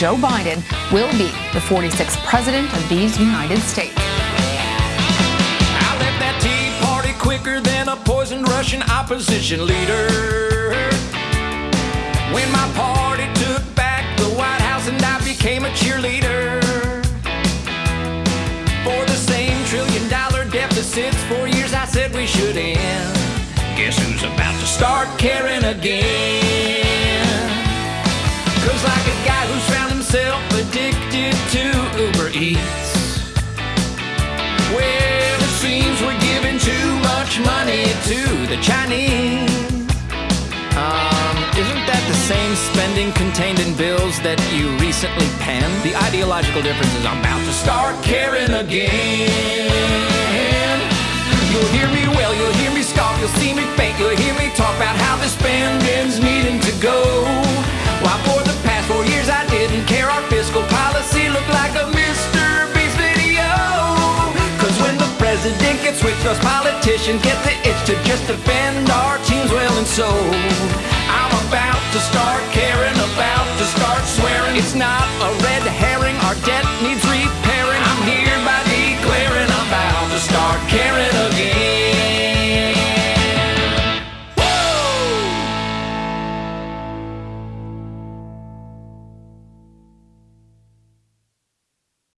Joe Biden will be the 46th president of these United States. I left that tea party quicker than a poisoned Russian opposition leader. When my party took back the White House and I became a cheerleader. For the same trillion dollar deficits, for years I said we should end. Guess who's about to start caring again? Cause like a guy who's found himself addicted to Uber Eats. Well, it seems we're giving too much money to the Chinese. Um, isn't that the same spending contained in bills that you recently penned? The ideological difference is I'm about to start caring again. You'll hear me well, you'll hear me scoff, you'll see me faint, you'll hear me talk about how the spending's needing to go. Those politicians get the itch to just defend our teams will and so. I'm about to start caring, about to start swearing. It's not a red herring, our debt